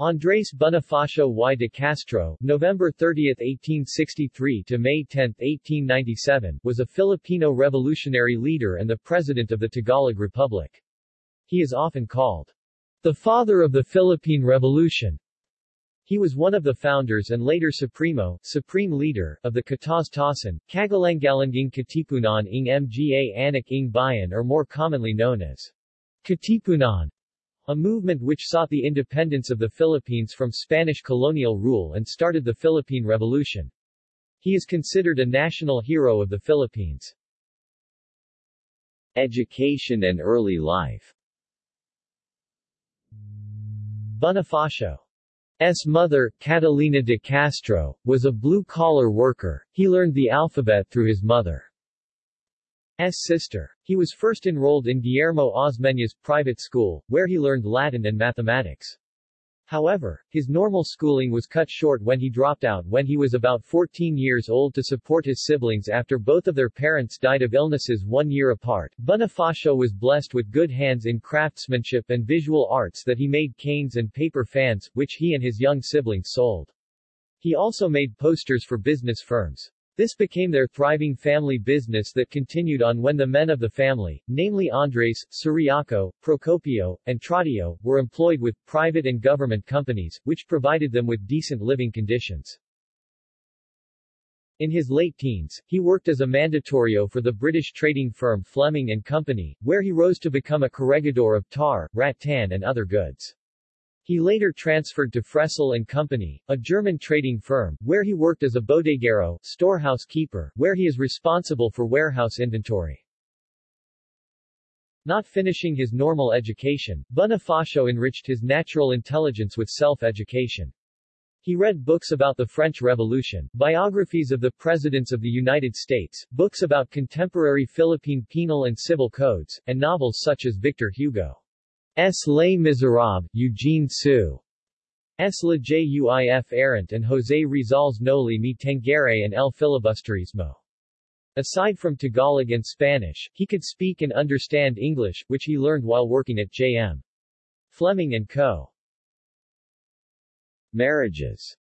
Andrés Bonifacio y de Castro, November 30, 1863 to May 10, 1897, was a Filipino revolutionary leader and the president of the Tagalog Republic. He is often called the father of the Philippine Revolution. He was one of the founders and later Supremo, supreme leader, of the Kataz-Tasan, Kagalangalanging Katipunan ng Mga Anak ng Bayan or more commonly known as Katipunan a movement which sought the independence of the Philippines from Spanish colonial rule and started the Philippine Revolution. He is considered a national hero of the Philippines. Education and early life Bonifacio's mother, Catalina de Castro, was a blue-collar worker. He learned the alphabet through his mother. Sister. He was first enrolled in Guillermo Osmeña's private school, where he learned Latin and mathematics. However, his normal schooling was cut short when he dropped out when he was about 14 years old to support his siblings after both of their parents died of illnesses one year apart. Bonifacio was blessed with good hands in craftsmanship and visual arts that he made canes and paper fans, which he and his young siblings sold. He also made posters for business firms. This became their thriving family business that continued on when the men of the family, namely Andres, Ciriaco, Procopio, and Troadio, were employed with private and government companies, which provided them with decent living conditions. In his late teens, he worked as a mandatorio for the British trading firm Fleming and Company, where he rose to become a corredor of tar, rattan and other goods. He later transferred to Fressel Company, a German trading firm, where he worked as a bodeguero, storehouse keeper, where he is responsible for warehouse inventory. Not finishing his normal education, Bonifacio enriched his natural intelligence with self-education. He read books about the French Revolution, biographies of the Presidents of the United States, books about contemporary Philippine penal and civil codes, and novels such as Victor Hugo. S. Les Miserables, Eugene Sue. S. La Juif Errant and José Rizal's Noli Me Tangere and El Filibusterismo. Aside from Tagalog and Spanish, he could speak and understand English, which he learned while working at J.M. Fleming & Co. Marriages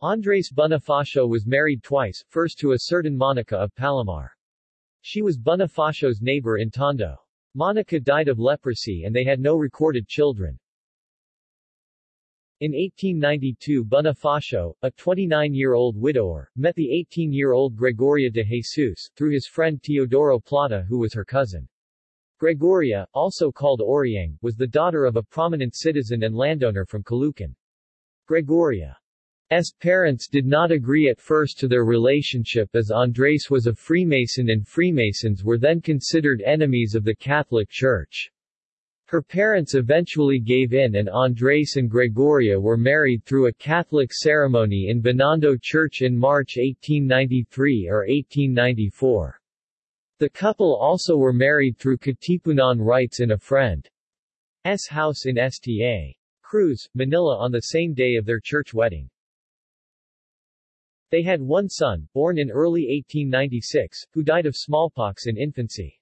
Andres Bonifacio was married twice, first to a certain Monica of Palomar. She was Bonifacio's neighbor in Tondo. Monica died of leprosy and they had no recorded children. In 1892 Bonifacio, a 29-year-old widower, met the 18-year-old Gregoria de Jesus, through his friend Teodoro Plata who was her cousin. Gregoria, also called Oriang, was the daughter of a prominent citizen and landowner from Caloocan. Gregoria S. parents did not agree at first to their relationship as Andres was a Freemason and Freemasons were then considered enemies of the Catholic Church. Her parents eventually gave in and Andres and Gregoria were married through a Catholic ceremony in Binondo Church in March 1893 or 1894. The couple also were married through Katipunan rites in a friend's house in Sta. Cruz, Manila on the same day of their church wedding. They had one son, born in early 1896, who died of smallpox in infancy.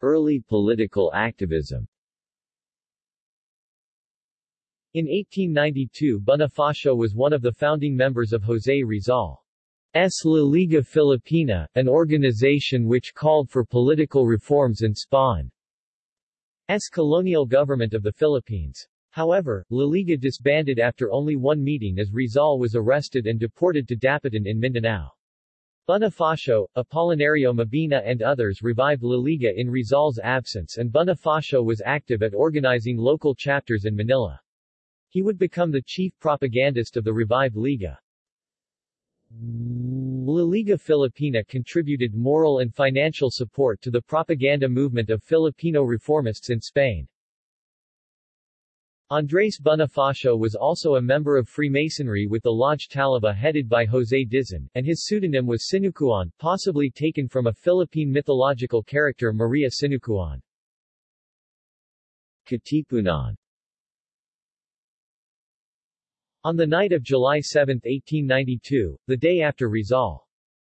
Early political activism In 1892 Bonifacio was one of the founding members of José Rizal's La Liga Filipina, an organization which called for political reforms in Spain's colonial government of the Philippines. However, La Liga disbanded after only one meeting as Rizal was arrested and deported to Dapitan in Mindanao. Bonifacio, Apolinario Mabini and others revived La Liga in Rizal's absence and Bonifacio was active at organizing local chapters in Manila. He would become the chief propagandist of the revived Liga. La Liga Filipina contributed moral and financial support to the propaganda movement of Filipino reformists in Spain. Andrés Bonifacio was also a member of Freemasonry with the Lodge Talaba headed by José Dizon, and his pseudonym was Sinukuan, possibly taken from a Philippine mythological character Maria Sinukuan. Katipunan On the night of July 7, 1892, the day after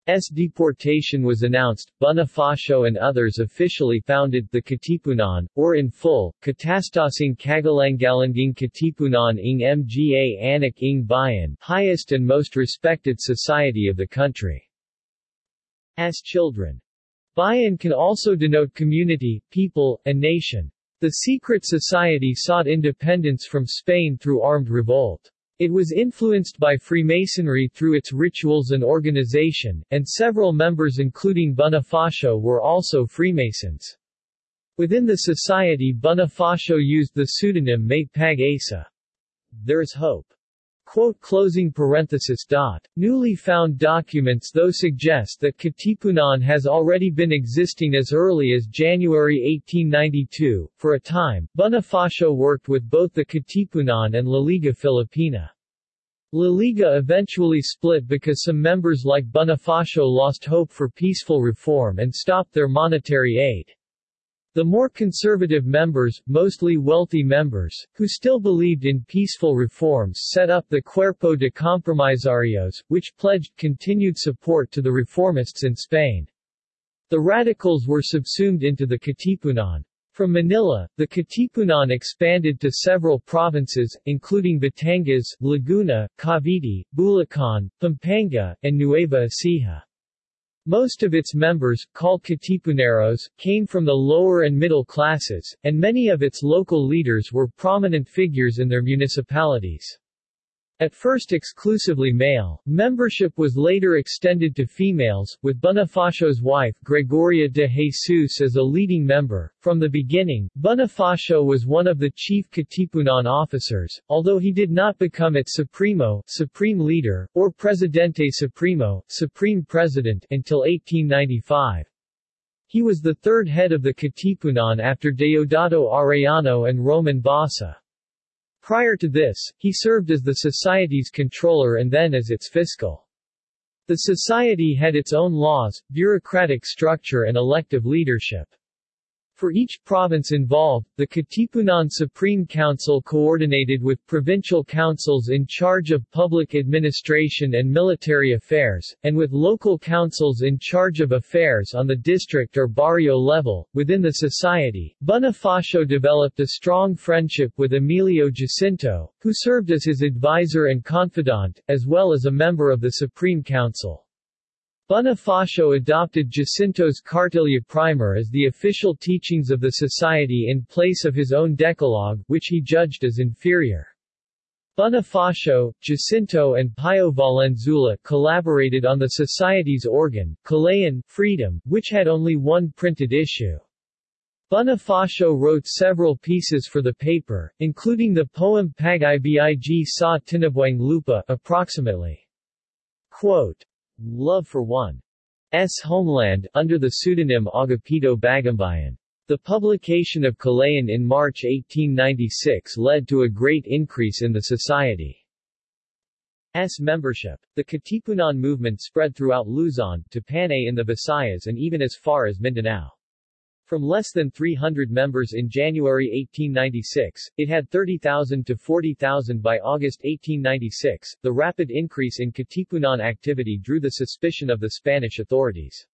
Rizal's deportation was announced, Bonifacio and others officially founded the Katipunan, or in full, Katastasing Kagalangalanging Katipunan ng Mga Anak ng Bayan highest and most respected society of the country. As children. Bayan can also denote community, people, and nation. The secret society sought independence from Spain through armed revolt. It was influenced by Freemasonry through its rituals and organization, and several members including Bonifacio were also Freemasons. Within the society Bonifacio used the pseudonym Mate Pag Asa. There is hope. Quote closing parenthesis dot. Newly found documents though suggest that Katipunan has already been existing as early as January 1892. For a time, Bonifacio worked with both the Katipunan and La Liga Filipina. La Liga eventually split because some members like Bonifacio lost hope for peaceful reform and stopped their monetary aid. The more conservative members, mostly wealthy members, who still believed in peaceful reforms set up the Cuerpo de Compromisarios, which pledged continued support to the reformists in Spain. The radicals were subsumed into the Katipunan. From Manila, the Katipunan expanded to several provinces, including Batangas, Laguna, Cavite, Bulacan, Pampanga, and Nueva Ecija. Most of its members, called Katipuneros, came from the lower and middle classes, and many of its local leaders were prominent figures in their municipalities. At first exclusively male, membership was later extended to females, with Bonifacio's wife Gregoria de Jesus as a leading member. From the beginning, Bonifacio was one of the chief Katipunan officers, although he did not become its Supremo supreme leader, or Presidente Supremo supreme president until 1895. He was the third head of the Katipunan after Deodato Arellano and Roman Basa. Prior to this, he served as the society's controller and then as its fiscal. The society had its own laws, bureaucratic structure and elective leadership. For each province involved, the Katipunan Supreme Council coordinated with provincial councils in charge of public administration and military affairs, and with local councils in charge of affairs on the district or barrio level. Within the society, Bonifacio developed a strong friendship with Emilio Jacinto, who served as his advisor and confidant, as well as a member of the Supreme Council. Bonifacio adopted Jacinto's Cartilla Primer as the official teachings of the society in place of his own Decalogue, which he judged as inferior. Bonifacio, Jacinto and Pio Valenzuela collaborated on the society's organ, Kalayaan, Freedom, which had only one printed issue. Bonifacio wrote several pieces for the paper, including the poem Pag-ibig sa Tinubuang Lupa approximately. Quote, Love for One's Homeland, under the pseudonym Agapito Bagumbayan. The publication of Kalayaan in March 1896 led to a great increase in the society's membership. The Katipunan movement spread throughout Luzon, to Panay in the Visayas and even as far as Mindanao. From less than 300 members in January 1896, it had 30,000 to 40,000 by August 1896. The rapid increase in Katipunan activity drew the suspicion of the Spanish authorities.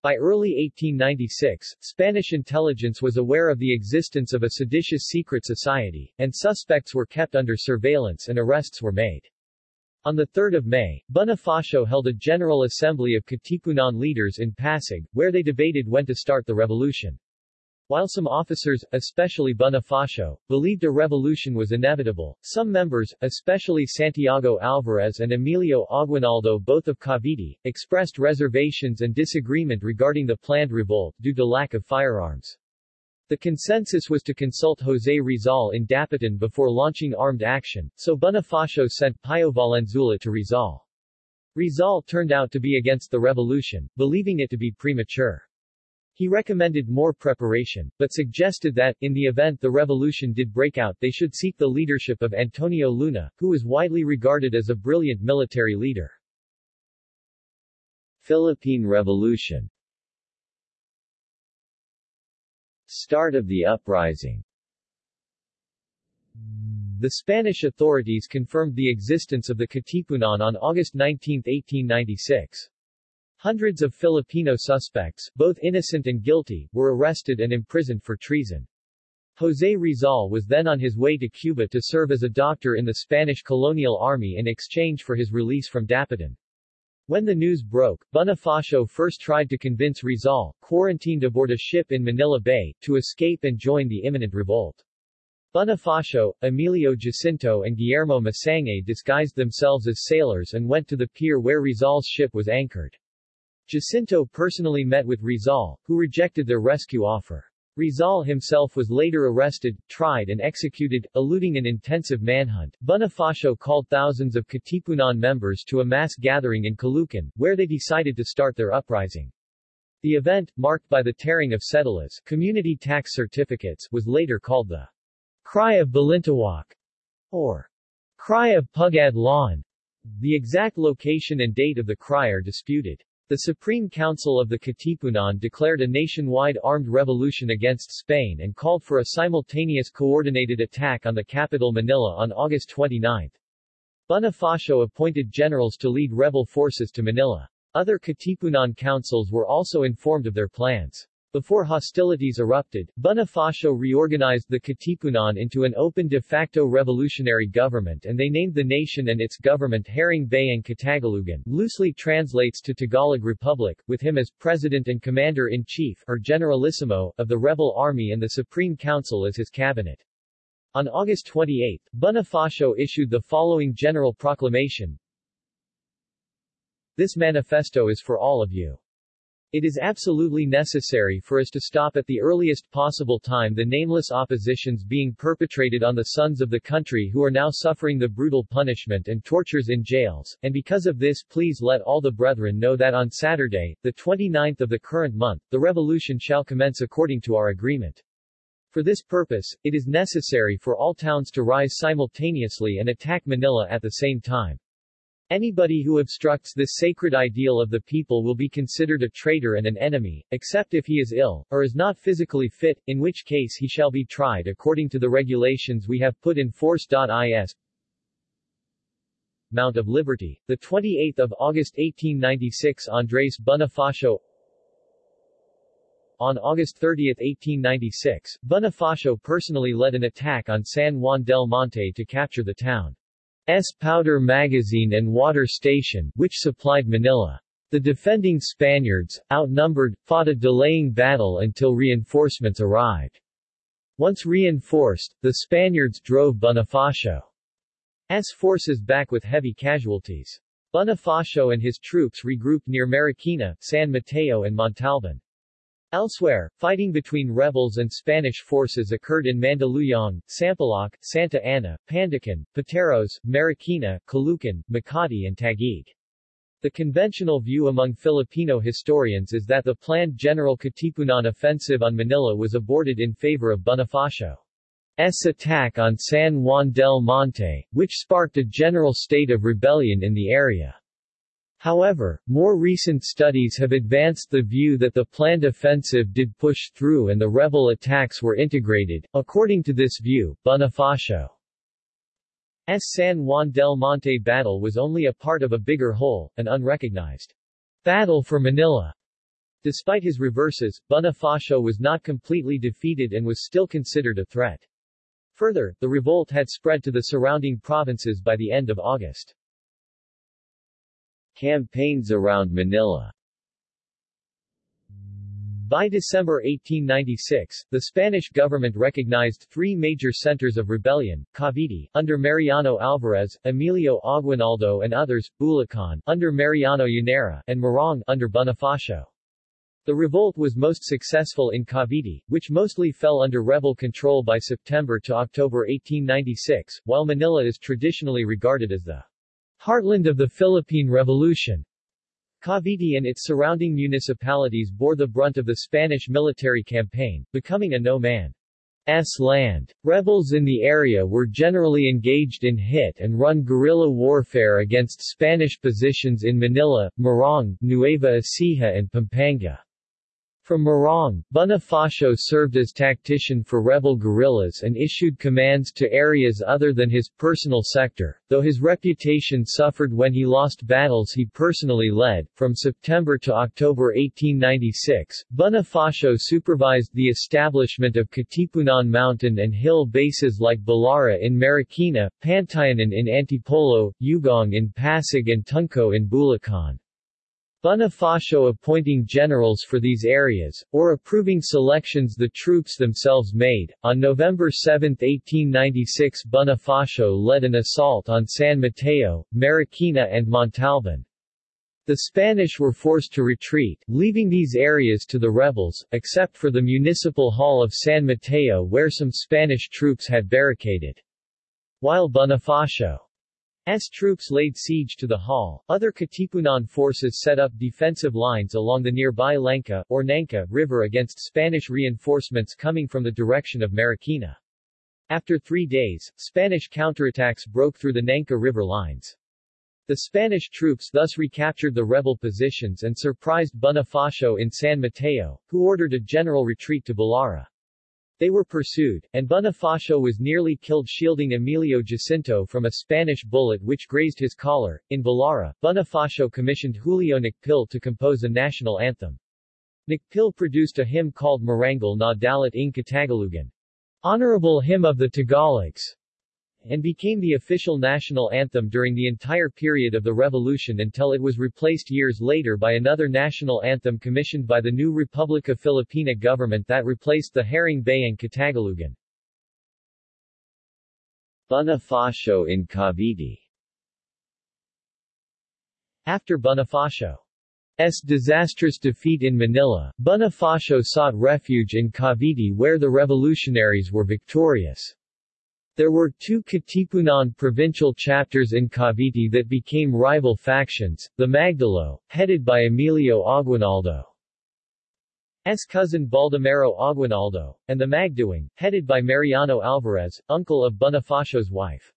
By early 1896, Spanish intelligence was aware of the existence of a seditious secret society, and suspects were kept under surveillance and arrests were made. On 3 May, Bonifacio held a General Assembly of Katipunan leaders in Pasig, where they debated when to start the revolution. While some officers, especially Bonifacio, believed a revolution was inevitable, some members, especially Santiago Alvarez and Emilio Aguinaldo both of Cavite, expressed reservations and disagreement regarding the planned revolt due to lack of firearms. The consensus was to consult José Rizal in Dapitan before launching armed action, so Bonifacio sent Pio Valenzuela to Rizal. Rizal turned out to be against the revolution, believing it to be premature. He recommended more preparation, but suggested that, in the event the revolution did break out they should seek the leadership of Antonio Luna, who was widely regarded as a brilliant military leader. Philippine Revolution Start of the uprising The Spanish authorities confirmed the existence of the Katipunan on August 19, 1896. Hundreds of Filipino suspects, both innocent and guilty, were arrested and imprisoned for treason. José Rizal was then on his way to Cuba to serve as a doctor in the Spanish colonial army in exchange for his release from Dapitan. When the news broke, Bonifacio first tried to convince Rizal, quarantined aboard a ship in Manila Bay, to escape and join the imminent revolt. Bonifacio, Emilio Jacinto and Guillermo Masangkay disguised themselves as sailors and went to the pier where Rizal's ship was anchored. Jacinto personally met with Rizal, who rejected their rescue offer. Rizal himself was later arrested, tried and executed, eluding an intensive manhunt. Bonifacio called thousands of Katipunan members to a mass gathering in Caloocan, where they decided to start their uprising. The event, marked by the tearing of cédulas community tax certificates, was later called the Cry of Balintawak, or Cry of Pugad Lawin. The exact location and date of the cry are disputed. The Supreme Council of the Katipunan declared a nationwide armed revolution against Spain and called for a simultaneous coordinated attack on the capital Manila on August 29. Bonifacio appointed generals to lead rebel forces to Manila. Other Katipunan councils were also informed of their plans. Before hostilities erupted, Bonifacio reorganized the Katipunan into an open de facto revolutionary government and they named the nation and its government Haring Bayang Katagalugan, loosely translates to Tagalog Republic, with him as president and commander-in-chief or generalissimo of the rebel army and the Supreme Council as his cabinet. On August 28, Bonifacio issued the following general proclamation. This manifesto is for all of you. It is absolutely necessary for us to stop at the earliest possible time the nameless oppositions being perpetrated on the sons of the country who are now suffering the brutal punishment and tortures in jails, and because of this please let all the brethren know that on Saturday, the 29th of the current month, the revolution shall commence according to our agreement. For this purpose, it is necessary for all towns to rise simultaneously and attack Manila at the same time. Anybody who obstructs this sacred ideal of the people will be considered a traitor and an enemy, except if he is ill, or is not physically fit, in which case he shall be tried according to the regulations we have put in force. Is Mount of Liberty. The 28th of August 1896 Andres Bonifacio On August 30, 1896, Bonifacio personally led an attack on San Juan del Monte to capture the town. S powder magazine and water station, which supplied Manila. The defending Spaniards, outnumbered, fought a delaying battle until reinforcements arrived. Once reinforced, the Spaniards drove Bonifacio's forces back with heavy casualties. Bonifacio and his troops regrouped near Marikina, San Mateo and Montalban. Elsewhere, fighting between rebels and Spanish forces occurred in Mandaluyong, Sampaloc, Santa Ana, Pandacan, Pateros, Marikina, Caloocan, Makati and Taguig. The conventional view among Filipino historians is that the planned General Katipunan offensive on Manila was aborted in favor of Bonifacio's attack on San Juan del Monte, which sparked a general state of rebellion in the area. However, more recent studies have advanced the view that the planned offensive did push through and the rebel attacks were integrated. According to this view, Bonifacio's San Juan del Monte battle was only a part of a bigger whole, an unrecognized battle for Manila. Despite his reverses, Bonifacio was not completely defeated and was still considered a threat. Further, the revolt had spread to the surrounding provinces by the end of August. Campaigns around Manila by December 1896, the Spanish government recognized three major centers of rebellion, Cavite, under Mariano Alvarez, Emilio Aguinaldo and others, Bulacan, under Mariano Llanera, and Morong, under Bonifacio. The revolt was most successful in Cavite, which mostly fell under rebel control by September to October 1896, while Manila is traditionally regarded as the Heartland of the Philippine Revolution Cavite and its surrounding municipalities bore the brunt of the Spanish military campaign, becoming a no-man's land. Rebels in the area were generally engaged in hit-and-run guerrilla warfare against Spanish positions in Manila, Morong, Nueva Ecija and Pampanga. From Morong, Bonifacio served as tactician for rebel guerrillas and issued commands to areas other than his personal sector, though his reputation suffered when he lost battles he personally led. From September to October 1896, Bonifacio supervised the establishment of Katipunan mountain and hill bases like Balara in Marikina, Pantayanan in Antipolo, Ugong in Pasig and Tunco in Bulacan. Bonifacio appointing generals for these areas, or approving selections the troops themselves made. On November 7, 1896 Bonifacio led an assault on San Mateo, Marikina and Montalban. The Spanish were forced to retreat, leaving these areas to the rebels, except for the municipal hall of San Mateo where some Spanish troops had barricaded. While Bonifacio S troops laid siege to the hall. Other Katipunan forces set up defensive lines along the nearby Lenca, or Nangka, river against Spanish reinforcements coming from the direction of Marikina. After three days, Spanish counterattacks broke through the Nangka River lines. The Spanish troops thus recaptured the rebel positions and surprised Bonifacio in San Mateo, who ordered a general retreat to Balara. They were pursued, and Bonifacio was nearly killed shielding Emilio Jacinto from a Spanish bullet which grazed his collar. In Balara, Bonifacio commissioned Julio Nakpil to compose a national anthem. Nakpil produced a hymn called Marangal na Dalit ng Katagalugan, Honorable Hymn of the Tagalogs, and became the official national anthem during the entire period of the revolution until it was replaced years later by another national anthem commissioned by the new Republica Filipina government that replaced the Haring Bayang Katagalugan. Bonifacio in Cavite After Bonifacio's disastrous defeat in Manila, Bonifacio sought refuge in Cavite where the revolutionaries were victorious. There were two Katipunan provincial chapters in Cavite that became rival factions, the Magdalo, headed by Emilio Aguinaldo's cousin Baldomero Aguinaldo, and the Magdiwang, headed by Mariano Alvarez, uncle of Bonifacio's wife.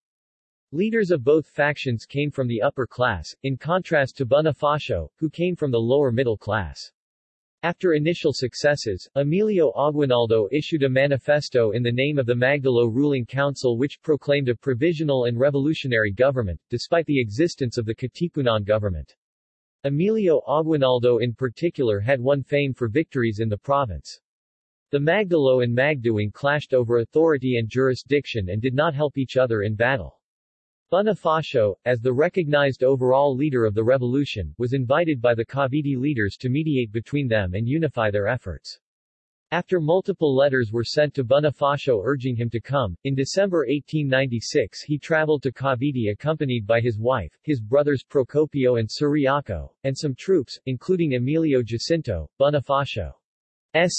Leaders of both factions came from the upper class, in contrast to Bonifacio, who came from the lower middle class. After initial successes, Emilio Aguinaldo issued a manifesto in the name of the Magdalo ruling council which proclaimed a provisional and revolutionary government, despite the existence of the Katipunan government. Emilio Aguinaldo in particular had won fame for victories in the province. The Magdalo and Magdiwang clashed over authority and jurisdiction and did not help each other in battle. Bonifacio, as the recognized overall leader of the revolution, was invited by the Cavite leaders to mediate between them and unify their efforts. After multiple letters were sent to Bonifacio urging him to come, in December 1896 he traveled to Cavite accompanied by his wife, his brothers Procopio and Ciriaco, and some troops, including Emilio Jacinto, Bonifacio's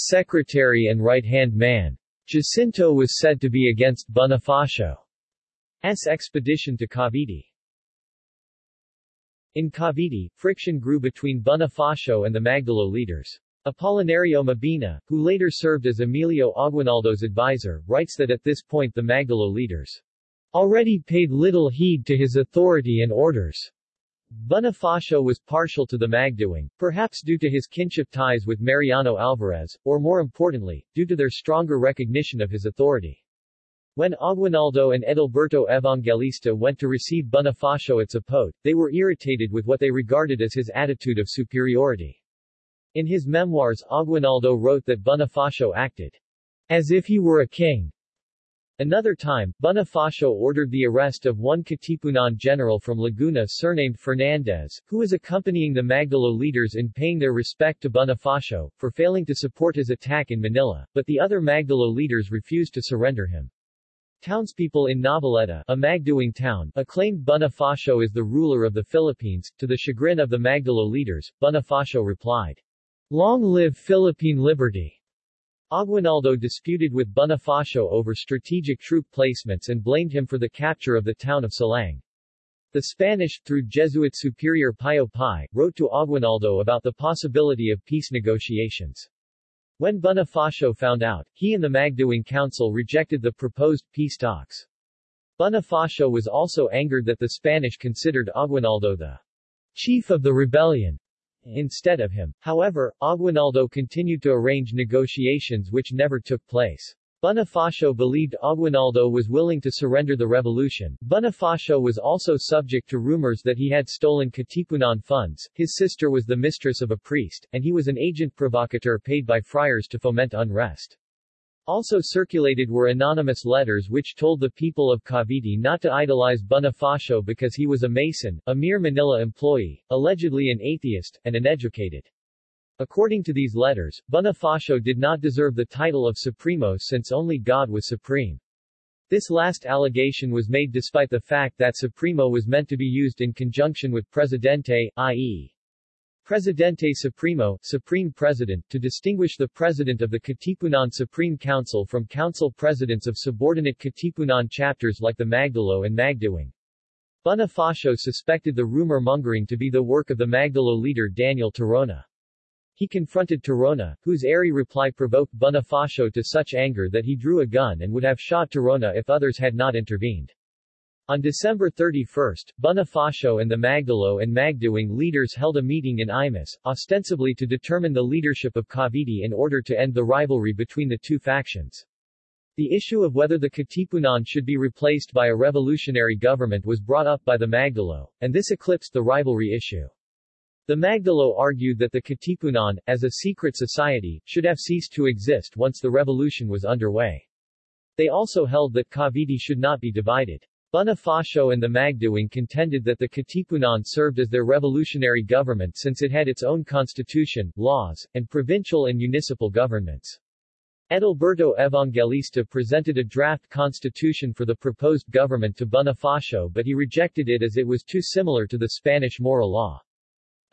secretary and right-hand man. Jacinto was said to be against Bonifacio. S. expedition to Cavite. In Cavite, friction grew between Bonifacio and the Magdalo leaders. Apolinario Mabini, who later served as Emilio Aguinaldo's advisor, writes that at this point the Magdalo leaders already paid little heed to his authority and orders. Bonifacio was partial to the Magdiwang, perhaps due to his kinship ties with Mariano Alvarez, or more importantly, due to their stronger recognition of his authority. When Aguinaldo and Edilberto Evangelista went to receive Bonifacio at Zapote, they were irritated with what they regarded as his attitude of superiority. In his memoirs Aguinaldo wrote that Bonifacio acted as if he were a king. Another time, Bonifacio ordered the arrest of one Katipunan general from Laguna surnamed Fernandez, who was accompanying the Magdalo leaders in paying their respect to Bonifacio, for failing to support his attack in Manila, but the other Magdalo leaders refused to surrender him. Townspeople in Noveleta, a Magdiwang town, acclaimed Bonifacio as the ruler of the Philippines. To the chagrin of the Magdalo leaders, Bonifacio replied, Long live Philippine liberty! Aguinaldo disputed with Bonifacio over strategic troop placements and blamed him for the capture of the town of Salang. The Spanish, through Jesuit Superior Pio Pi, wrote to Aguinaldo about the possibility of peace negotiations. When Bonifacio found out, he and the Magdiwang Council rejected the proposed peace talks. Bonifacio was also angered that the Spanish considered Aguinaldo the chief of the rebellion, instead of him. However, Aguinaldo continued to arrange negotiations which never took place. Bonifacio believed Aguinaldo was willing to surrender the revolution. Bonifacio was also subject to rumors that he had stolen Katipunan funds, his sister was the mistress of a priest, and he was an agent provocateur paid by friars to foment unrest. Also circulated were anonymous letters which told the people of Cavite not to idolize Bonifacio because he was a Mason, a mere Manila employee, allegedly an atheist, and uneducated. According to these letters, Bonifacio did not deserve the title of Supremo since only God was supreme. This last allegation was made despite the fact that Supremo was meant to be used in conjunction with Presidente, i.e. Presidente Supremo, Supreme President, to distinguish the President of the Katipunan Supreme Council from council presidents of subordinate Katipunan chapters like the Magdalo and Magdiwang. Bonifacio suspected the rumor-mongering to be the work of the Magdalo leader Daniel Tirona. He confronted Tirona, whose airy reply provoked Bonifacio to such anger that he drew a gun and would have shot Tirona if others had not intervened. On December 31, Bonifacio and the Magdalo and Magdiwang leaders held a meeting in Imus, ostensibly to determine the leadership of Cavite in order to end the rivalry between the two factions. The issue of whether the Katipunan should be replaced by a revolutionary government was brought up by the Magdalo, and this eclipsed the rivalry issue. The Magdalo argued that the Katipunan, as a secret society, should have ceased to exist once the revolution was underway. They also held that Cavite should not be divided. Bonifacio and the Magdiwang contended that the Katipunan served as their revolutionary government since it had its own constitution, laws, and provincial and municipal governments. Edilberto Evangelista presented a draft constitution for the proposed government to Bonifacio but he rejected it as it was too similar to the Spanish moral law.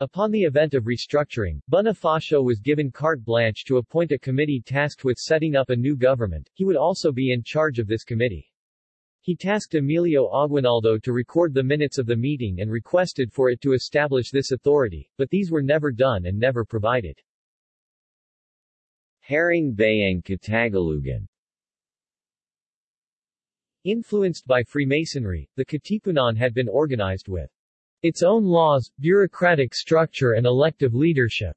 Upon the event of restructuring, Bonifacio was given carte blanche to appoint a committee tasked with setting up a new government, he would also be in charge of this committee. He tasked Emilio Aguinaldo to record the minutes of the meeting and requested for it to establish this authority, but these were never done and never provided. Haring Bayang Katagalugan Influenced by Freemasonry, the Katipunan had been organized with its own laws, bureaucratic structure and elective leadership.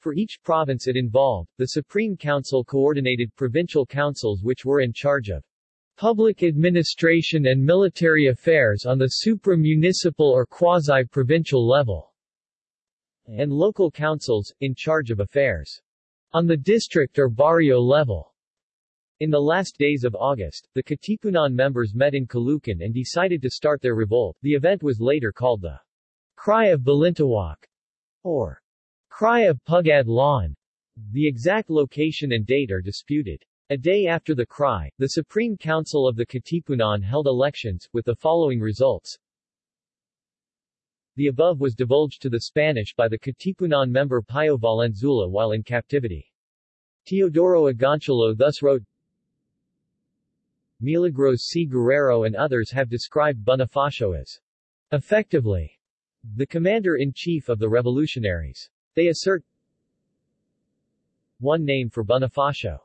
For each province it involved, the Supreme Council coordinated provincial councils which were in charge of public administration and military affairs on the supra-municipal or quasi-provincial level, and local councils, in charge of affairs on the district or barrio level. In the last days of August, the Katipunan members met in Caloocan and decided to start their revolt. The event was later called the Cry of Balintawak, or Cry of Pugad Lawin. The exact location and date are disputed. A day after the cry, the Supreme Council of the Katipunan held elections, with the following results. The above was divulged to the Spanish by the Katipunan member Pio Valenzuela while in captivity. Teodoro Agoncillo thus wrote, Milagros C. Guerrero and others have described Bonifacio as effectively the commander-in-chief of the revolutionaries. They assert one name for Bonifacio.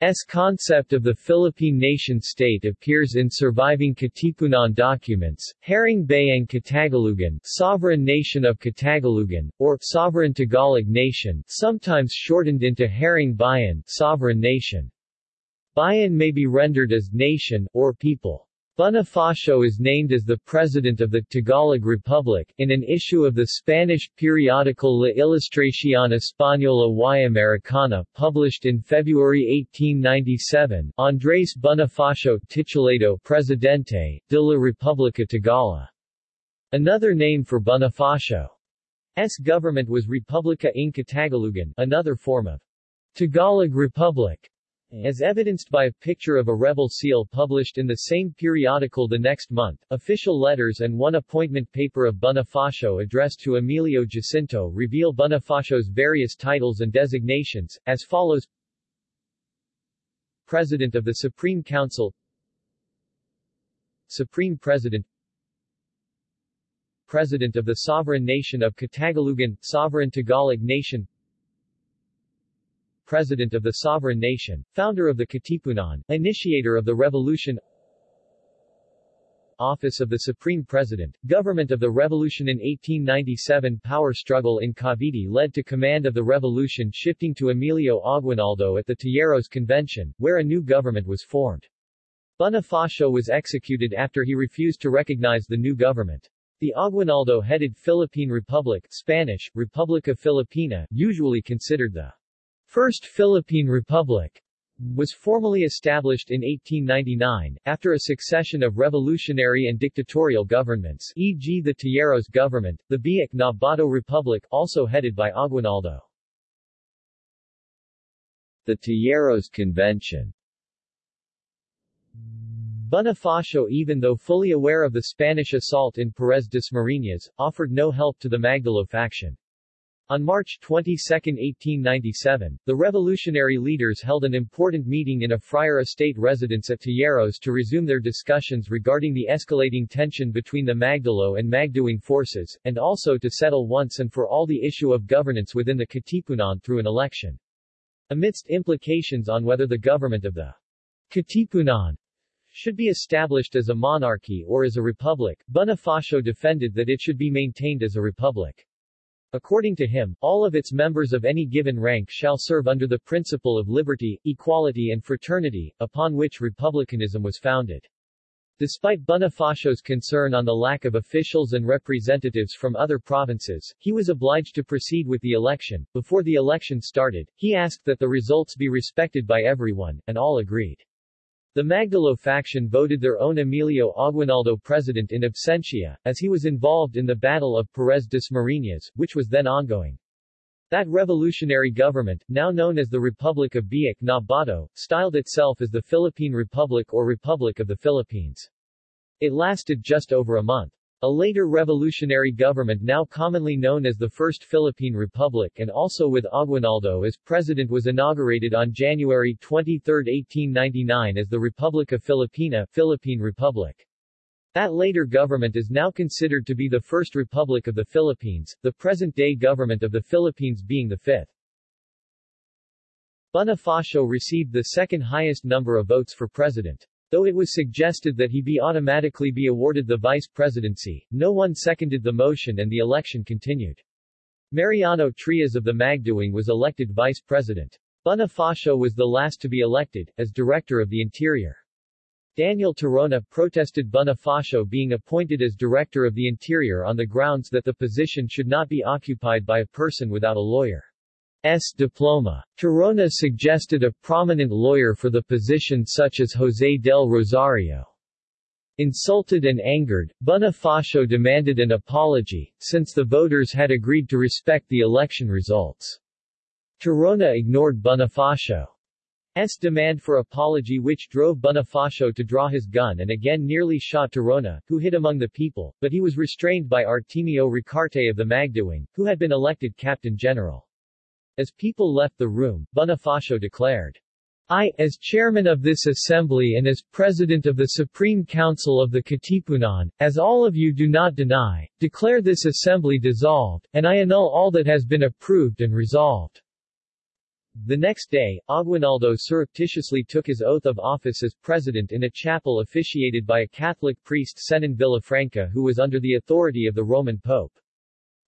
S concept of the Philippine nation-state appears in surviving Katipunan documents, Haring Bayang Katagalugan Sovereign Nation of Katagalugan, or Sovereign Tagalog Nation sometimes shortened into Haring Bayan Sovereign Nation. Bayan may be rendered as nation, or people. Bonifacio is named as the President of the Tagalog Republic, in an issue of the Spanish periodical La Ilustración Española y Americana, published in February 1897, Andrés Bonifacio titulado Presidente, de la República Tagala. Another name for Bonifacio's government was Republica ng Katagalugan, another form of Tagalog Republic. As evidenced by a picture of a rebel seal published in the same periodical the next month, official letters and one appointment paper of Bonifacio addressed to Emilio Jacinto reveal Bonifacio's various titles and designations, as follows. President of the Supreme Council. Supreme President. President of the Sovereign Nation of Katagalugan, Sovereign Tagalog Nation President of the Sovereign Nation, founder of the Katipunan, initiator of the revolution office of the Supreme President, government of the revolution in 1897 power struggle in Cavite led to command of the revolution shifting to Emilio Aguinaldo at the Tejeros Convention, where a new government was formed. Bonifacio was executed after he refused to recognize the new government. The Aguinaldo-headed Philippine Republic Spanish, Republica Filipina, usually considered the First Philippine Republic, was formally established in 1899, after a succession of revolutionary and dictatorial governments e.g. the Tejeros government, the Biak na Bato Republic also headed by Aguinaldo. The Tejeros Convention Bonifacio even though fully aware of the Spanish assault in Perez Dasmariñas, offered no help to the Magdalo faction. On March 22, 1897, the revolutionary leaders held an important meeting in a friar estate residence at Tejeros to resume their discussions regarding the escalating tension between the Magdalo and Magdiwang forces, and also to settle once and for all the issue of governance within the Katipunan through an election. Amidst implications on whether the government of the Katipunan should be established as a monarchy or as a republic, Bonifacio defended that it should be maintained as a republic. According to him, all of its members of any given rank shall serve under the principle of liberty, equality and fraternity, upon which republicanism was founded. Despite Bonifacio's concern on the lack of officials and representatives from other provinces, he was obliged to proceed with the election. Before the election started, he asked that the results be respected by everyone, and all agreed. The Magdalo faction voted their own Emilio Aguinaldo president in absentia, as he was involved in the Battle of Perez Dasmariñas, which was then ongoing. That revolutionary government, now known as the Republic of Biak na Bato, styled itself as the Philippine Republic or Republic of the Philippines. It lasted just over a month. A later revolutionary government now commonly known as the First Philippine Republic and also with Aguinaldo as president was inaugurated on January 23, 1899 as the Republica Filipina Philippine Republic. That later government is now considered to be the first republic of the Philippines, the present-day government of the Philippines being the fifth. Bonifacio received the second highest number of votes for president. Though it was suggested that he be automatically be awarded the vice presidency, no one seconded the motion and the election continued. Mariano Trias of the Magdiwang was elected vice president. Bonifacio was the last to be elected, as director of the Interior. Daniel Tirona protested Bonifacio being appointed as Director of the Interior on the grounds that the position should not be occupied by a person without a lawyer. S. diploma. Tirona suggested a prominent lawyer for the position such as José del Rosario. Insulted and angered, Bonifacio demanded an apology, since the voters had agreed to respect the election results. Tirona ignored Bonifacio's demand for apology which drove Bonifacio to draw his gun and again nearly shot Tirona, who hid among the people, but he was restrained by Artemio Ricarte of the Magdiwang, who had been elected captain general. As people left the room, Bonifacio declared, I, as chairman of this assembly and as president of the Supreme Council of the Katipunan, as all of you do not deny, declare this assembly dissolved, and I annul all that has been approved and resolved. The next day, Aguinaldo surreptitiously took his oath of office as president in a chapel officiated by a Catholic priest Cenon Villafranca who was under the authority of the Roman Pope.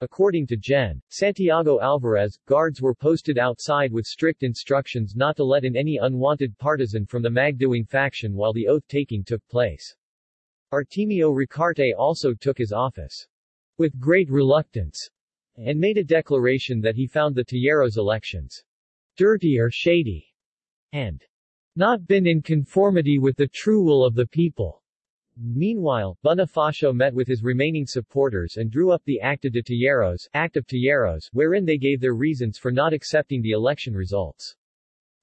According to Gen. Santiago Alvarez, guards were posted outside with strict instructions not to let in any unwanted partisan from the Magdiwang faction while the oath-taking took place. Artemio Ricarte also took his office with great reluctance and made a declaration that he found the Tejeros elections dirty or shady and not been in conformity with the true will of the people. Meanwhile, Bonifacio met with his remaining supporters and drew up the Acta de Tejeros, Act of Tejeros, wherein they gave their reasons for not accepting the election results.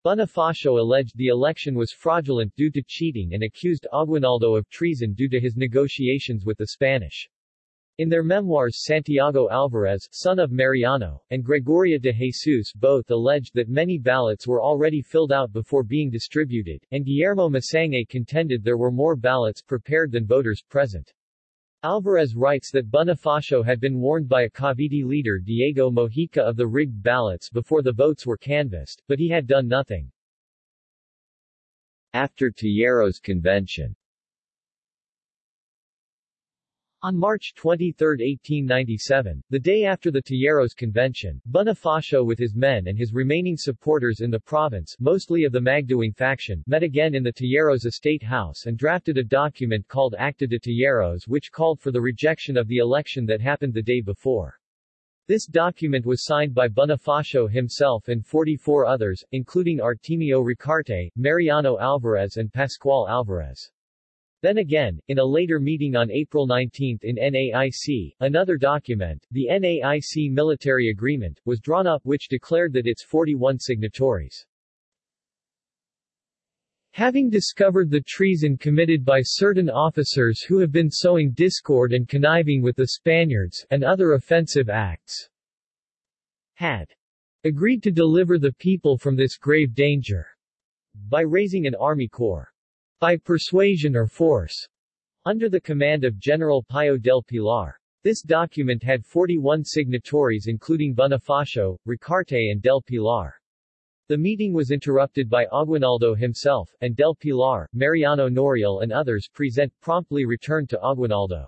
Bonifacio alleged the election was fraudulent due to cheating and accused Aguinaldo of treason due to his negotiations with the Spanish. In their memoirs Santiago Alvarez, son of Mariano, and Gregoria de Jesus both alleged that many ballots were already filled out before being distributed, and Guillermo Masangkay contended there were more ballots prepared than voters present. Alvarez writes that Bonifacio had been warned by a Cavite leader Diego Mojica of the rigged ballots before the votes were canvassed, but he had done nothing. After Tejeros Convention On March 23, 1897, the day after the Tejeros Convention, Bonifacio with his men and his remaining supporters in the province, mostly of the Magdiwang faction, met again in the Tejeros estate house and drafted a document called Acta de Tejeros which called for the rejection of the election that happened the day before. This document was signed by Bonifacio himself and 44 others, including Artemio Ricarte, Mariano Alvarez and Pascual Alvarez. Then again, in a later meeting on April 19 in NAIC, another document, the NAIC Military Agreement, was drawn up which declared that its 41 signatories. Having discovered the treason committed by certain officers who have been sowing discord and conniving with the Spaniards, and other offensive acts, had agreed to deliver the people from this grave danger by raising an army corps by persuasion or force, under the command of General Pio del Pilar. This document had 41 signatories including Bonifacio, Ricarte and del Pilar. The meeting was interrupted by Aguinaldo himself, and del Pilar, Mariano Noriel and others present promptly returned to Aguinaldo.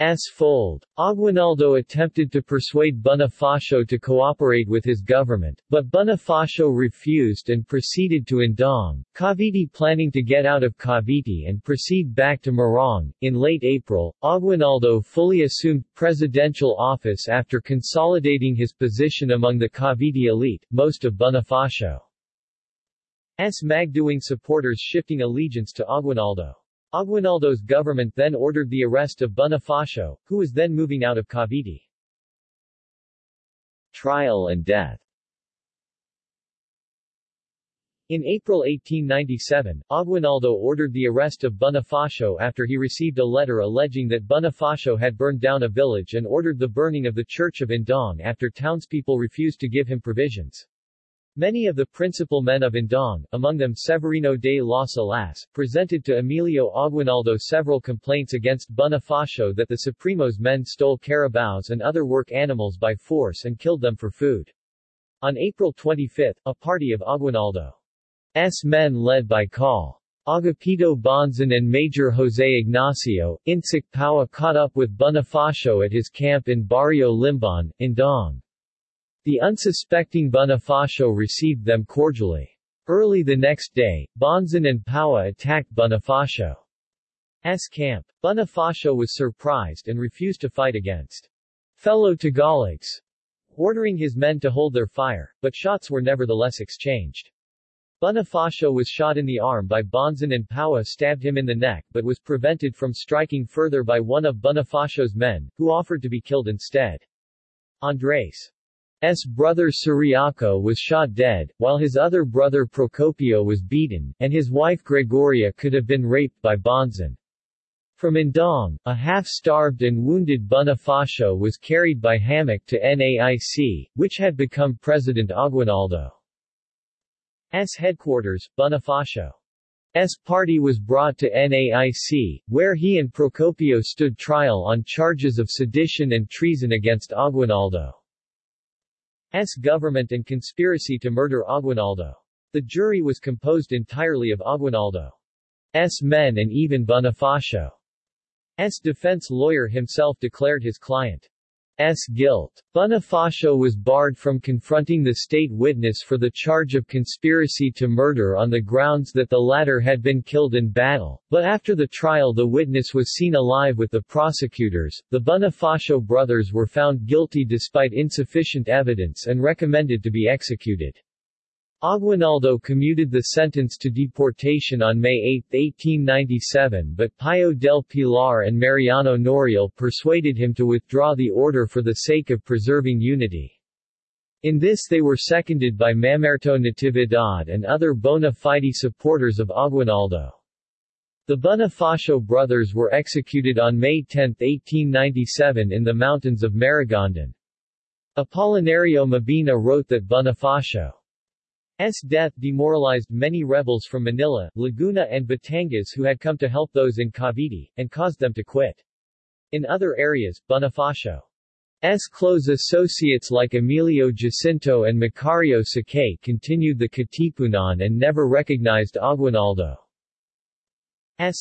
S. fold. Aguinaldo attempted to persuade Bonifacio to cooperate with his government, but Bonifacio refused and proceeded to Indang, Cavite planning to get out of Cavite and proceed back to Morong. In late April, Aguinaldo fully assumed presidential office after consolidating his position among the Cavite elite, most of Bonifacio's Magdiwang supporters shifting allegiance to Aguinaldo. Aguinaldo's government then ordered the arrest of Bonifacio, who was then moving out of Cavite. Trial and death In April 1897, Aguinaldo ordered the arrest of Bonifacio after he received a letter alleging that Bonifacio had burned down a village and ordered the burning of the Church of Indang after townspeople refused to give him provisions. Many of the principal men of Indang, among them Severino de las Alas, presented to Emilio Aguinaldo several complaints against Bonifacio that the Supremo's men stole carabaos and other work animals by force and killed them for food. On April 25, a party of Aguinaldo's men led by Col. Agapito Bonzon and Major José Ignacio, Intsik Paua caught up with Bonifacio at his camp in Barrio Limbon, Indang. The unsuspecting Bonifacio received them cordially. Early the next day, Bonzon and Paua attacked Bonifacio's camp. Bonifacio was surprised and refused to fight against fellow Tagalogs, ordering his men to hold their fire, but shots were nevertheless exchanged. Bonifacio was shot in the arm by Bonzon and Paua stabbed him in the neck but was prevented from striking further by one of Bonifacio's men, who offered to be killed instead. Andres S. brother Ciriaco was shot dead, while his other brother Procopio was beaten, and his wife Gregoria could have been raped by Bonzon. From Indang, a half-starved and wounded Bonifacio was carried by hammock to NAIC, which had become President Aguinaldo's headquarters, Bonifacio's party was brought to NAIC, where he and Procopio stood trial on charges of sedition and treason against Aguinaldo. S. government and conspiracy to murder Aguinaldo. The jury was composed entirely of Aguinaldo's men and even Bonifacio's defense lawyer himself declared his client S. guilt. Bonifacio was barred from confronting the state witness for the charge of conspiracy to murder on the grounds that the latter had been killed in battle, but after the trial the witness was seen alive with the prosecutors. The Bonifacio brothers were found guilty despite insufficient evidence and recommended to be executed. Aguinaldo commuted the sentence to deportation on May 8, 1897 but Pio del Pilar and Mariano Noriel persuaded him to withdraw the order for the sake of preserving unity. In this they were seconded by Mamerto Natividad and other bona fide supporters of Aguinaldo. The Bonifacio brothers were executed on May 10, 1897 in the mountains of Maragondon. Apolinario Mabini wrote that Bonifacio S. death demoralized many rebels from Manila, Laguna and Batangas who had come to help those in Cavite, and caused them to quit. In other areas, Bonifacio's close associates like Emilio Jacinto and Macario Sakay continued the Katipunan and never recognized Aguinaldo's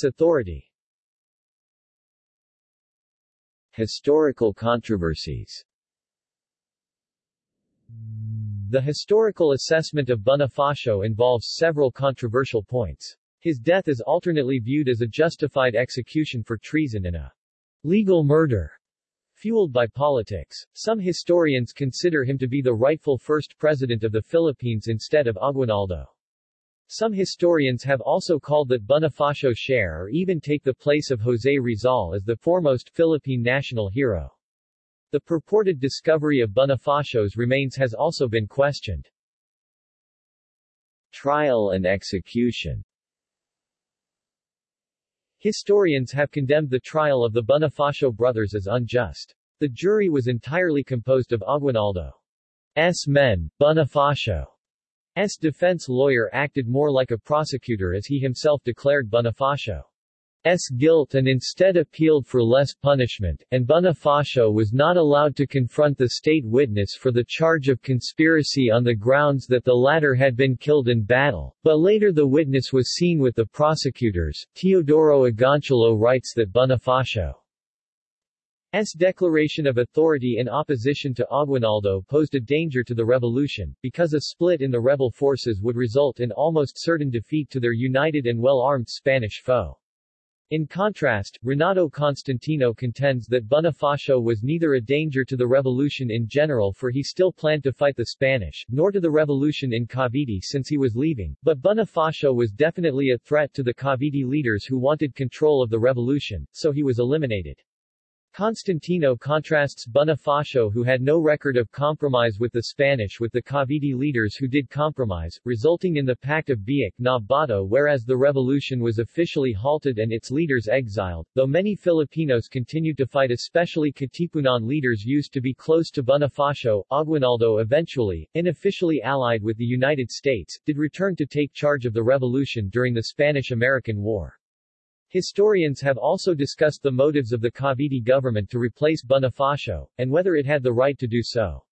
authority. Historical controversies The historical assessment of Bonifacio involves several controversial points. His death is alternately viewed as a justified execution for treason and a legal murder fueled by politics. Some historians consider him to be the rightful first president of the Philippines instead of Aguinaldo. Some historians have also called that Bonifacio share or even take the place of José Rizal as the foremost Philippine national hero. The purported discovery of Bonifacio's remains has also been questioned. Trial and execution Historians have condemned the trial of the Bonifacio brothers as unjust. The jury was entirely composed of Aguinaldo's men, Bonifacio's defense lawyer acted more like a prosecutor as he himself declared Bonifacio S. guilt and instead appealed for less punishment, and Bonifacio was not allowed to confront the state witness for the charge of conspiracy on the grounds that the latter had been killed in battle, but later the witness was seen with the prosecutors. Teodoro Agoncillo writes that Bonifacio's declaration of authority in opposition to Aguinaldo posed a danger to the revolution, because a split in the rebel forces would result in almost certain defeat to their united and well-armed Spanish foe. In contrast, Renato Constantino contends that Bonifacio was neither a danger to the revolution in general for he still planned to fight the Spanish, nor to the revolution in Cavite since he was leaving, but Bonifacio was definitely a threat to the Cavite leaders who wanted control of the revolution, so he was eliminated. Constantino contrasts Bonifacio who had no record of compromise with the Spanish with the Cavite leaders who did compromise, resulting in the Pact of Biak na Bato whereas the revolution was officially halted and its leaders exiled, though many Filipinos continued to fight especially Katipunan leaders used to be close to Bonifacio, Aguinaldo eventually, unofficially allied with the United States, did return to take charge of the revolution during the Spanish-American War. Historians have also discussed the motives of the Cavite government to replace Bonifacio, and whether it had the right to do so.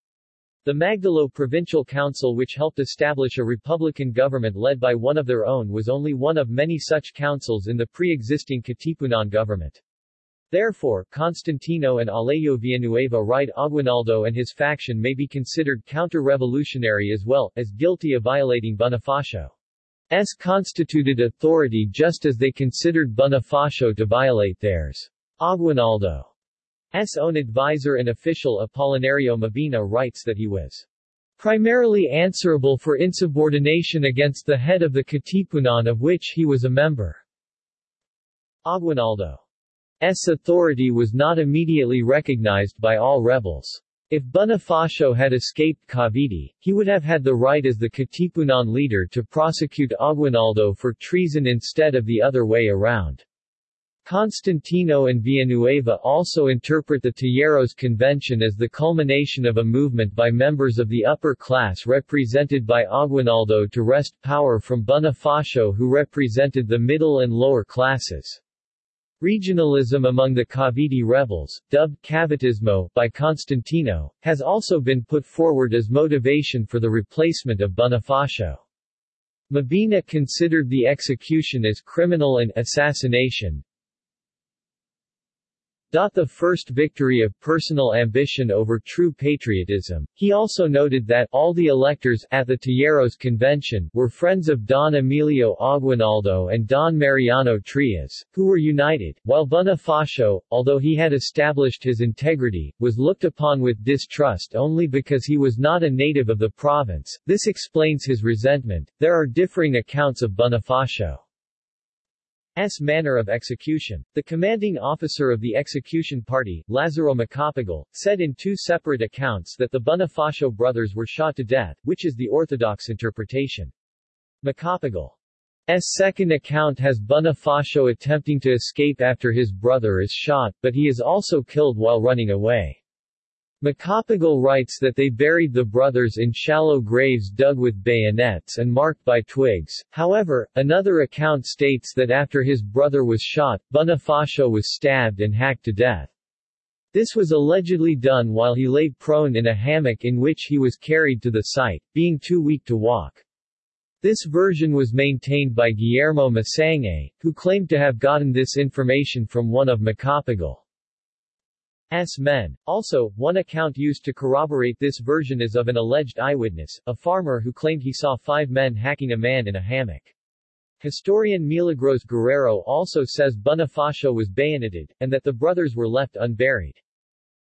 The Magdalo Provincial Council which helped establish a republican government led by one of their own was only one of many such councils in the pre-existing Katipunan government. Therefore, Constantino and Alejo Villanueva write Aguinaldo and his faction may be considered counter-revolutionary as well, as guilty of violating Bonifacio. S constituted authority just as they considered Bonifacio to violate theirs. Aguinaldo's own advisor and official Apolinario Mabini writes that he was primarily answerable for insubordination against the head of the Katipunan of which he was a member. Aguinaldo's authority was not immediately recognized by all rebels. If Bonifacio had escaped Cavite, he would have had the right as the Katipunan leader to prosecute Aguinaldo for treason instead of the other way around. Constantino and Villanueva also interpret the Tejeros Convention as the culmination of a movement by members of the upper class represented by Aguinaldo to wrest power from Bonifacio who represented the middle and lower classes. Regionalism among the Cavite rebels, dubbed Cavitismo by Constantino, has also been put forward as motivation for the replacement of Bonifacio. Mabini considered the execution as criminal and assassination, the first victory of personal ambition over true patriotism. He also noted that all the electors at the Tejeros Convention were friends of Don Emilio Aguinaldo and Don Mariano Trias, who were united, while Bonifacio, although he had established his integrity, was looked upon with distrust only because he was not a native of the province. This explains his resentment. There are differing accounts of Bonifacio. S. manner of execution. The commanding officer of the execution party, Lazaro Macapagal, said in two separate accounts that the Bonifacio brothers were shot to death, which is the orthodox interpretation. Macapagal's second account has Bonifacio attempting to escape after his brother is shot, but he is also killed while running away. Macapagal writes that they buried the brothers in shallow graves dug with bayonets and marked by twigs. However, another account states that after his brother was shot, Bonifacio was stabbed and hacked to death. This was allegedly done while he lay prone in a hammock in which he was carried to the site, being too weak to walk. This version was maintained by Guillermo Masangkay, who claimed to have gotten this information from one of Macapagal. Men. Also, one account used to corroborate this version is of an alleged eyewitness, a farmer who claimed he saw five men hacking a man in a hammock. Historian Milagros Guerrero also says Bonifacio was bayoneted, and that the brothers were left unburied.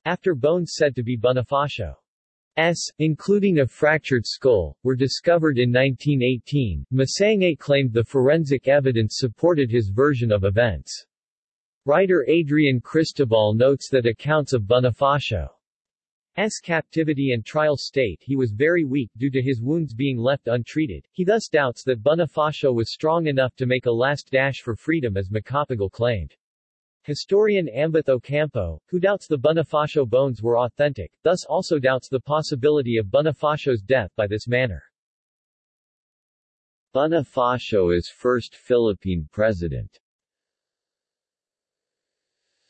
After bones said to be Bonifacio S, including a fractured skull, were discovered in 1918, Masangkay claimed the forensic evidence supported his version of events. Writer Adrian Cristobal notes that accounts of Bonifacio's captivity and trial state he was very weak due to his wounds being left untreated. He thus doubts that Bonifacio was strong enough to make a last dash for freedom as Macapagal claimed. Historian Ambeth Ocampo, who doubts the Bonifacio bones were authentic, thus also doubts the possibility of Bonifacio's death by this manner. Bonifacio is first Philippine president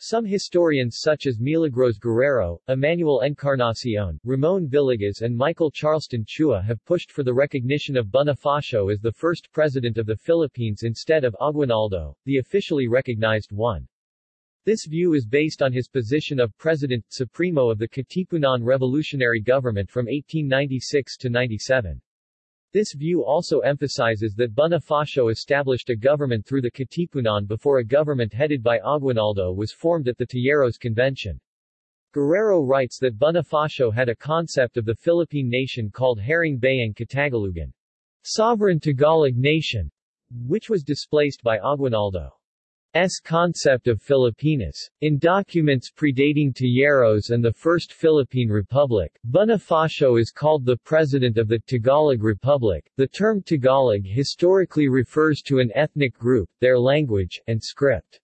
some historians such as Milagros Guerrero, Emmanuel Encarnacion, Ramon Villegas and Michael Charleston Chua have pushed for the recognition of Bonifacio as the first president of the Philippines instead of Aguinaldo, the officially recognized one. This view is based on his position of President Supremo of the Katipunan Revolutionary Government from 1896 to 97. This view also emphasizes that Bonifacio established a government through the Katipunan before a government headed by Aguinaldo was formed at the Tejeros Convention. Guerrero writes that Bonifacio had a concept of the Philippine nation called Haring Bayang Katagalugan, sovereign Tagalog nation, which was displaced by Aguinaldo. S concept of Filipinas. In documents predating Tejeros and the First Philippine Republic, Bonifacio is called the President of the Tagalog Republic. The term Tagalog historically refers to an ethnic group, their language, and script.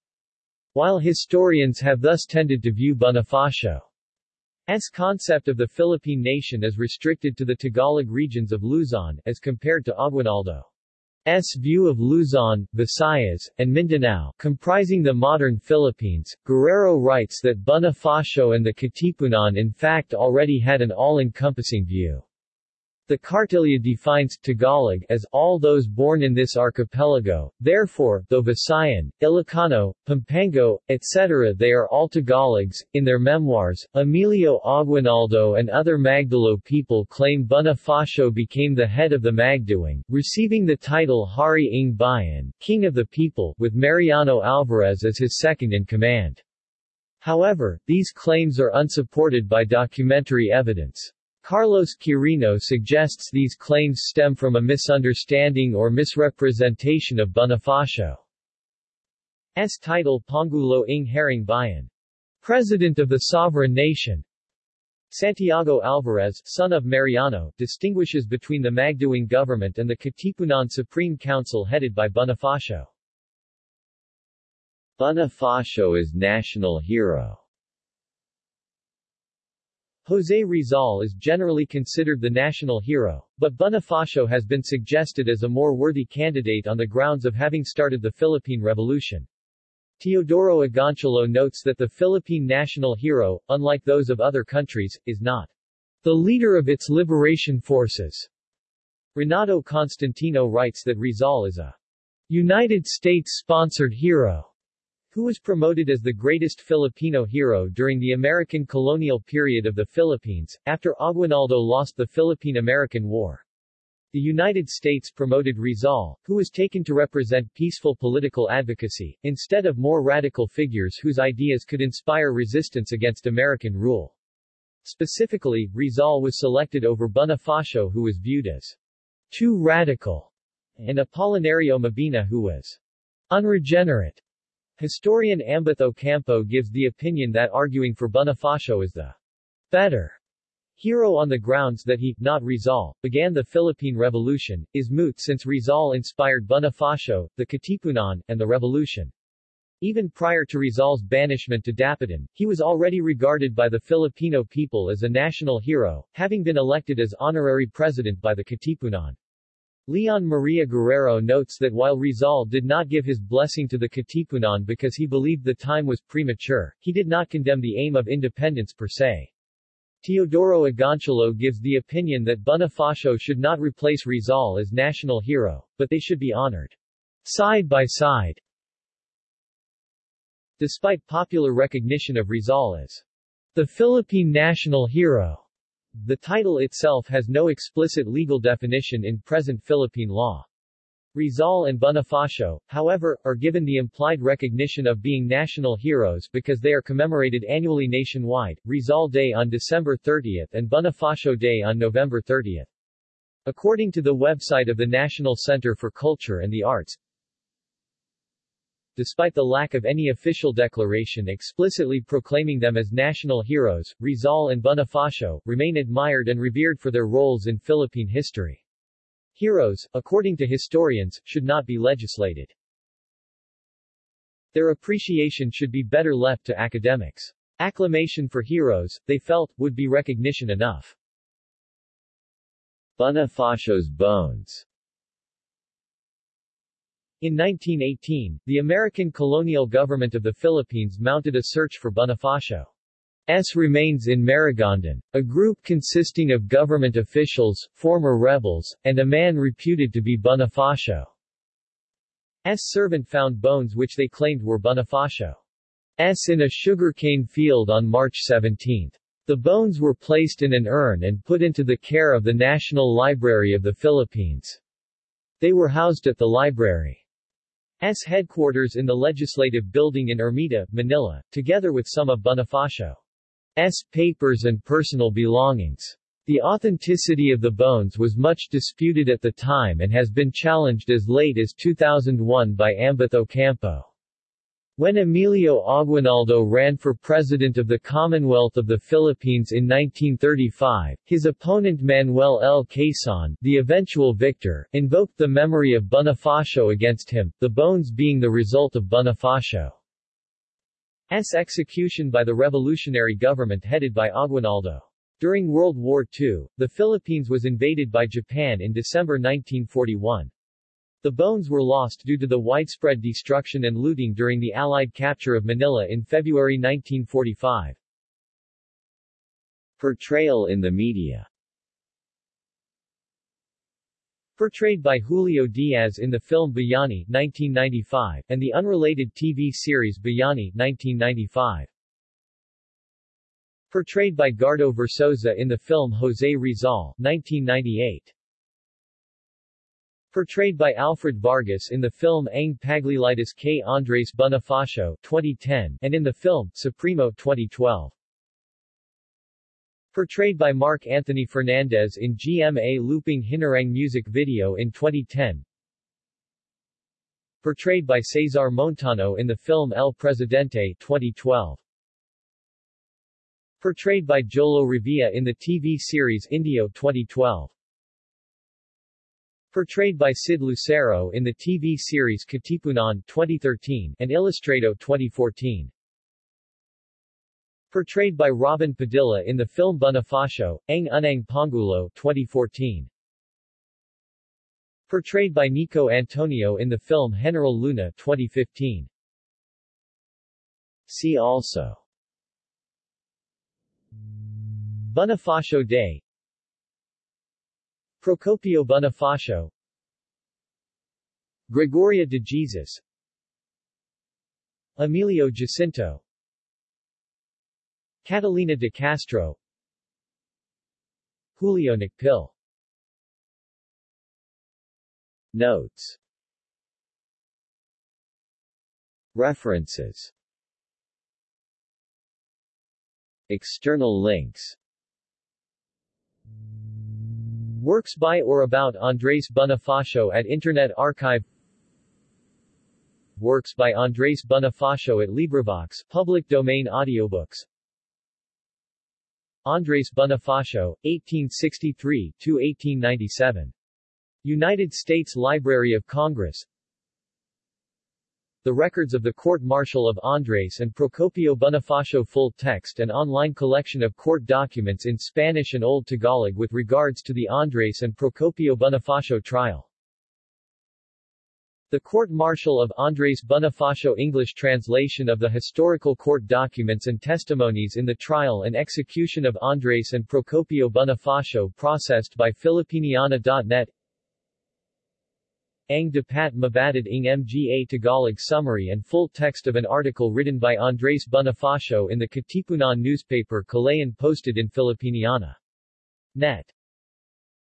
While historians have thus tended to view Bonifacio's concept of the Philippine nation as restricted to the Tagalog regions of Luzon, as compared to Aguinaldo. S view of Luzon, Visayas, and Mindanao, comprising the modern Philippines, Guerrero writes that Bonifacio and the Katipunan in fact already had an all-encompassing view. The Cartilla defines Tagalog as all those born in this archipelago, therefore, though Visayan, Ilocano, Pampango, etc. they are all Tagalogs. In their memoirs, Emilio Aguinaldo and other Magdalo people claim Bonifacio became the head of the Magdiwang, receiving the title Hari ng Bayan, King of the People, with Mariano Alvarez as his second-in-command. However, these claims are unsupported by documentary evidence. Carlos Quirino suggests these claims stem from a misunderstanding or misrepresentation of Bonifacio's title Pangulo ng Haring Bayan, President of the Sovereign Nation. Santiago Alvarez, son of Mariano, distinguishes between the Magdiwang government and the Katipunan Supreme Council headed by Bonifacio. Bonifacio is national hero José Rizal is generally considered the national hero, but Bonifacio has been suggested as a more worthy candidate on the grounds of having started the Philippine Revolution. Teodoro Agoncillo notes that the Philippine national hero, unlike those of other countries, is not the leader of its liberation forces. Renato Constantino writes that Rizal is a United States-sponsored hero who was promoted as the greatest Filipino hero during the American colonial period of the Philippines, after Aguinaldo lost the Philippine-American War. The United States promoted Rizal, who was taken to represent peaceful political advocacy, instead of more radical figures whose ideas could inspire resistance against American rule. Specifically, Rizal was selected over Bonifacio who was viewed as too radical, and Apolinario Mabini who was unregenerate. Historian Ambeth Ocampo gives the opinion that arguing for Bonifacio is the better hero on the grounds that he, not Rizal, began the Philippine Revolution, is moot since Rizal inspired Bonifacio, the Katipunan, and the revolution. Even prior to Rizal's banishment to Dapitan, he was already regarded by the Filipino people as a national hero, having been elected as honorary president by the Katipunan. Leon Maria Guerrero notes that while Rizal did not give his blessing to the Katipunan because he believed the time was premature, he did not condemn the aim of independence per se. Teodoro Agoncillo gives the opinion that Bonifacio should not replace Rizal as national hero, but they should be honored side by side. Despite popular recognition of Rizal as The Philippine National Hero. The title itself has no explicit legal definition in present Philippine law. Rizal and Bonifacio, however, are given the implied recognition of being national heroes because they are commemorated annually nationwide, Rizal Day on December 30 and Bonifacio Day on November 30. According to the website of the National Center for Culture and the Arts, despite the lack of any official declaration explicitly proclaiming them as national heroes, Rizal and Bonifacio, remain admired and revered for their roles in Philippine history. Heroes, according to historians, should not be legislated. Their appreciation should be better left to academics. Acclamation for heroes, they felt, would be recognition enough. Bonifacio's bones In 1918, the American colonial government of the Philippines mounted a search for Bonifacio. S remains in Maragondon. A group consisting of government officials, former rebels, and a man reputed to be Bonifacio. S servant found bones which they claimed were Bonifacio. S in a sugarcane field on March 17. The bones were placed in an urn and put into the care of the National Library of the Philippines. They were housed at the library's headquarters in the Legislative Building in Ermita, Manila, together with some of Bonifacio. S. papers and personal belongings. The authenticity of the bones was much disputed at the time and has been challenged as late as 2001 by Ambeth Ocampo. When Emilio Aguinaldo ran for President of the Commonwealth of the Philippines in 1935, his opponent Manuel L. Quezon, the eventual victor, invoked the memory of Bonifacio against him, the bones being the result of Bonifacio's execution by the revolutionary government headed by Aguinaldo. During World War II, the Philippines was invaded by Japan in December 1941. The bones were lost due to the widespread destruction and looting during the Allied capture of Manila in February 1945. Portrayal in the media Portrayed by Julio Diaz in the film Bayani 1995, and the unrelated TV series Bayani 1995. Portrayed by Gardo Versoza in the film Jose Rizal 1998. Portrayed by Alfred Vargas in the film Ang Paglilitis K. Andres Bonifacio 2010, and in the film Supremo 2012. Portrayed by Mark Anthony Fernandez in GMA Looping Hinarang music video in 2010. Portrayed by Cesar Montano in the film El Presidente 2012. Portrayed by Jolo Revilla in the TV series Indio 2012. Portrayed by Sid Lucero in the TV series Katipunan 2013 and Ilustrado 2014. Portrayed by Robin Padilla in the film Bonifacio, Ang Unang Pangulo 2014. Portrayed by Nico Antonio in the film General Luna 2015. See also Bonifacio Day Procopio Bonifacio. Gregoria de Jesus. Emilio Jacinto. Catalina de Castro. Julio Nakpil Notes. References. External links Works by or about Andres Bonifacio at Internet Archive. Works by Andres Bonifacio at LibriVox, public domain audiobooks. Andres Bonifacio, 1863-1897. United States Library of Congress The records of the court-martial of Andres and Procopio Bonifacio full text and online collection of court documents in Spanish and Old Tagalog with regards to the Andres and Procopio Bonifacio trial. The court-martial of Andres Bonifacio English translation of the historical court documents and testimonies in the trial and execution of Andres and Procopio Bonifacio processed by Filipiniana.net Ang dapat mabatid ng mga Tagalog summary and full text of an article written by Andres Bonifacio in the Katipunan newspaper Kalayaan posted in Filipiniana. Net.